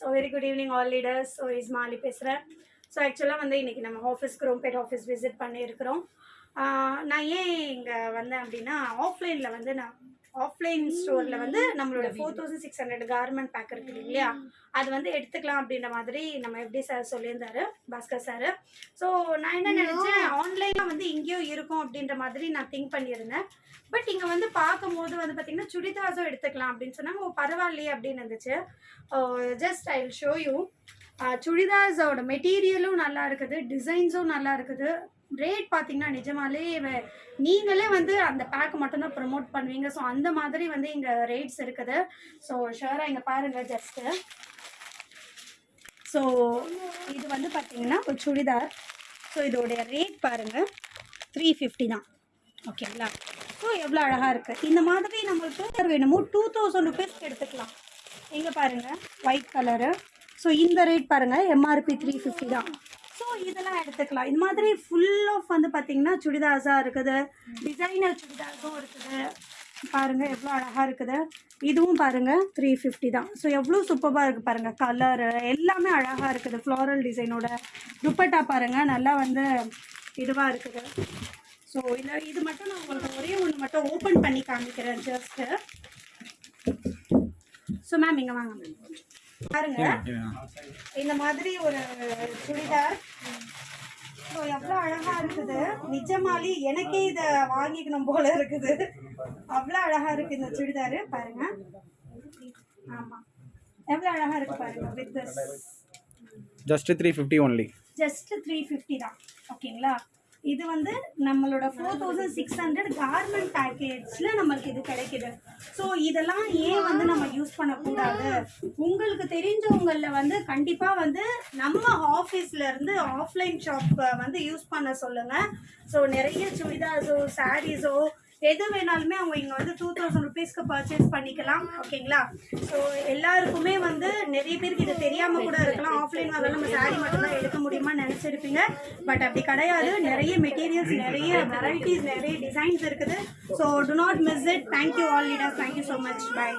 So very good evening all leaders so is Mali பேசுகிறேன் so ஆக்சுவலாக வந்து இன்றைக்கி நம்ம ஆஃபீஸ்க்கு ரோம்பேட் ஆஃபீஸ் விசிட் பண்ணியிருக்கிறோம். நான் ஏன் இங்கே வந்தேன் அப்படின்னா ஆஃப்லைனில் வந்து நான் ஆஃப்லைன் ஸ்டோரில் வந்து நம்மளோட four thousand six hundred garment pack இருக்குது இல்லையா? அது வந்து எடுத்துக்கலாம் அப்படின்ற மாதிரி நம்ம எப்படி சார் சொல்லியிருந்தாரு பாஸ்கர் சார் ஸோ நான் என்ன நினச்சேன் ஆன்லைனில் வந்து இங்கேயும் இருக்கும் அப்படின்ற மாதிரி நான் திங்க் பண்ணியிருந்தேன். பட் இங்கே வந்து பார்க்கும்போது வந்து பார்த்திங்கன்னா சுடிதாஸும் எடுத்துக்கலாம் அப்படின்னு சொன்னாங்க. ஓ பரவாயில்லையே அப்படின்னு இருந்துச்சு. Just I will show you சுடிதார்ஸோட மெட்டீரியலும் நல்லா இருக்குது டிசைன்ஸும் நல்லா இருக்குது. ரேட் பார்த்தீங்கன்னா நிஜமாலே வ- நீங்களே வந்து அந்த பேக் மட்டும்தான் ப்ரொமோட் பண்ணுவீங்க. ஸோ அந்த மாதிரி வந்து இங்கே ரேட்ஸ் இருக்குது. ஸோ ஷோராக இங்கே பாருங்கள் ஜஸ்ட்டு ஸோ இது வந்து பார்த்தீங்கன்னா ஒரு சுடிதார். ஸோ இதோடைய ரேட் பாருங்கள் த்ரீ ஃபிஃப்டி தான். ஓகேங்களா ஸோ எவ்வளோ அழகாக இருக்குது இந்த மாதிரி நம்மளுக்கு வேணுமோ டூ தௌசண்ட் ருபீஸ்க்கு எடுத்துக்கலாம். இங்கே பாருங்கள் ஒயிட் கலரு ஸோ இந்த ரேட் பாருங்கள் எம்ஆர்பி த்ரீ ஃபிஃப்டி தான். ஸோ இதெல்லாம் எடுத்துக்கலாம். இந்த மாதிரி ஃபுல் ஆஃப் வந்து பார்த்தீங்கன்னா சுடிதார்ஸாக இருக்குது. டிசைனர் சுடிதார்ஸும் இருக்குது. பாருங்கள் எவ்வளோ அழகாக இருக்குது. இதுவும் பாருங்க த்ரீ ஃபிஃப்டி தான். ஸோ எவ்வளோ சூப்பராக இருக்குது பாருங்கள் கலரு எல்லாமே அழகாக இருக்குது. ஃப்ளாரல் டிசைனோட துப்பட்டா பாருங்கள் நல்லா வந்து இதுவாக இருக்குது. ஸோ இதில் இது மட்டும் நான் உங்களுக்கு ஒரே ஒன்று மட்டும் ஓப்பன் பண்ணி காமிக்கிறேன் ஜஸ்ட்டு ஸோ மேம் இங்கே வாங்க மேம் பாருங்க. இந்த மாதிரி ஒரு சுடிதார். ஸோ எவ்வளோ அழகா இருக்குது. நிஜமாலி எனக்கே இதை வாங்கிக்கணும் போல இருக்குது. அவ்வளோ அழகா இருக்கு இந்த சுடிதார். பாருங்க. ஆமா. எவ்வளோ அழகா இருக்கு பாருங்க with just three fifty only just three fifty தான். ஓகேங்களா? இது வந்து நம்மளோட four thousand six hundred garment பேக்கேஜில் நம்மளுக்கு இது கிடைக்குது. ஸோ இதெல்லாம் ஏன் வந்து நம்ம யூஸ் பண்ணக்கூடாது? உங்களுக்கு தெரிஞ்சவங்களில் வந்து கண்டிப்பாக வந்து நம்ம ஆஃபீஸில் இருந்து ஆஃப்லைன் ஷாப்பை வந்து யூஸ் பண்ண சொல்லுங்கள் ஸோ நிறைய சுடிதார்ஸோ சாரீஸோ எது வேணாலுமே அவங்க இங்கே வந்து டூ தௌசண்ட் ருபீஸ்க்கு பர்ச்சேஸ் பண்ணிக்கலாம். ஓகேங்களா ஸோ எல்லாருக்குமே வந்து நிறைய பேருக்கு இது தெரியாமல் கூட இருக்கலாம். ஆஃப்லைன் வாங்க நம்ம சாரீ மட்டும்தான் எடுக்க பட் அப்படி கிடையாது. நிறைய மெட்டீரியல்ஸ் நிறைய வெரைட்டிஸ் நிறைய டிசைன்ஸ் இருக்குது. So do not miss it thank you all leaders thank you so much bye